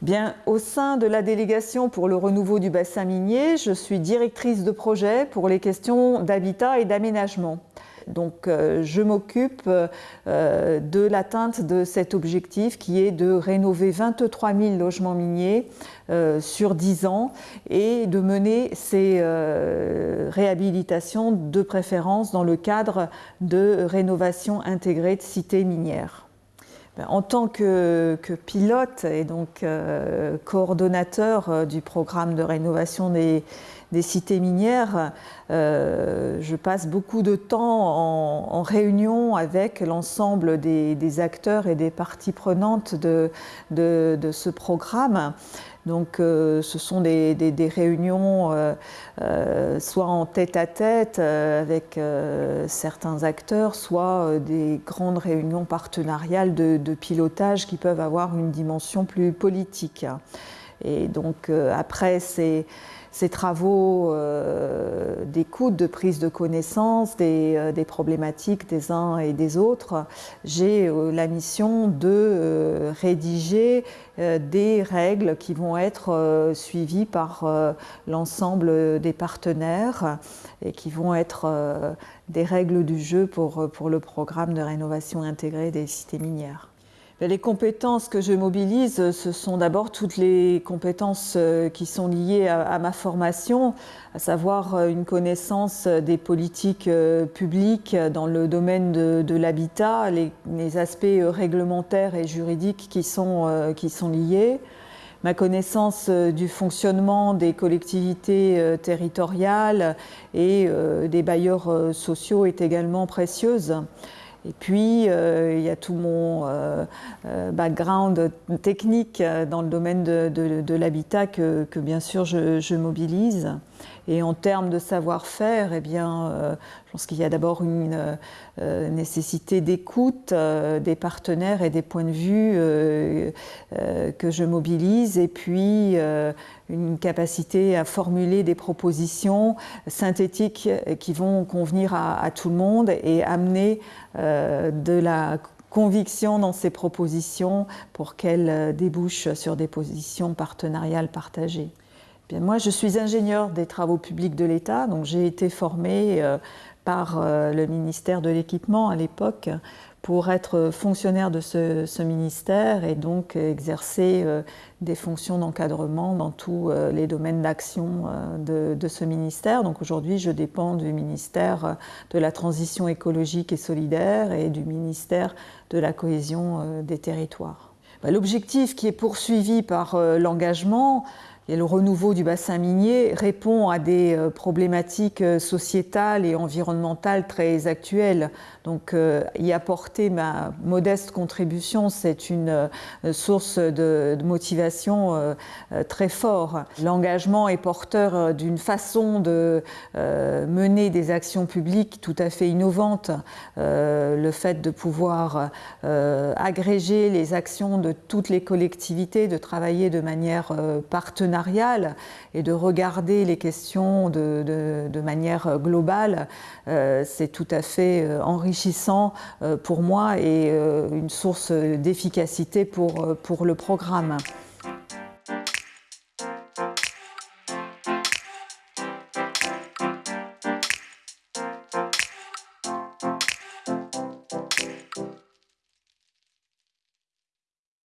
Bien, au sein de la délégation pour le renouveau du bassin minier, je suis directrice de projet pour les questions d'habitat et d'aménagement. Donc euh, je m'occupe euh, de l'atteinte de cet objectif qui est de rénover 23 000 logements miniers euh, sur 10 ans et de mener ces réhabilitations de préférence dans le cadre de rénovation intégrée de cités minières. Ben, en tant que, pilote et donc euh, coordonnateur euh, du programme de rénovation des, cités minières, euh, je passe beaucoup de temps en, réunion avec l'ensemble des, acteurs et des parties prenantes de ce programme. Donc euh, ce sont des, réunions euh, euh, soit en tête-à-tête avec certains acteurs, soit des grandes réunions partenariales de, pilotage qui peuvent avoir une dimension plus politique. Et donc après ces ces travaux euh, d'écoute, de prise de connaissance des, euh, problématiques des uns et des autres, j'ai euh, la mission de rédiger des règles qui vont être suivies par l'ensemble des partenaires et qui vont être des règles du jeu pour, pour le programme de rénovation intégrée des cités minières. Les compétences que je mobilise, ce sont d'abord toutes les compétences euh, qui sont liées à, ma formation, à savoir euh, une connaissance des politiques euh, publiques dans le domaine de, l'habitat, les, aspects réglementaires et juridiques qui sont, qui sont liés, ma connaissance du fonctionnement des collectivités territoriales et des bailleurs sociaux est également précieuse. Et puis, euh, il y a tout mon euh, euh, background technique dans le domaine de, l'habitat que, bien sûr je, mobilise. Et en termes de savoir-faire, eh bien, je pense qu'il y a d'abord une nécessité d'écoute des partenaires et des points de vue que je mobilise, et puis une capacité à formuler des propositions synthétiques qui vont convenir à, tout le monde et amener de la conviction dans ces propositions pour qu'elles euh, débouchent sur des positions partenariales partagées. Bien, moi, je suis ingénieur des travaux publics de l'État, donc j'ai été formée euh, par le ministère de l'Équipement à l'époque pour être fonctionnaire de ce, ministère et donc exercer euh, des fonctions d'encadrement dans tous euh, les domaines d'action euh, de, ce ministère. Donc aujourd'hui, je dépends du ministère de la Transition écologique et solidaire et du ministère de la Cohésion des territoires. Bah, l'objectif qui est poursuivi par l'engagement, le renouveau du bassin minier répond à des euh, problématiques euh, sociétales et environnementales très actuelles. Donc euh, y apporter ma modeste contribution, c'est une source de, motivation très fort. L'engagement est porteur d'une façon de mener des actions publiques tout à fait innovantes. Le fait de pouvoir agréger les actions de toutes les collectivités, de travailler de manière partenariale et de regarder les questions de, manière globale, euh, c'est tout à fait euh, enrichissant euh, pour moi et une source d'efficacité pour, pour le programme.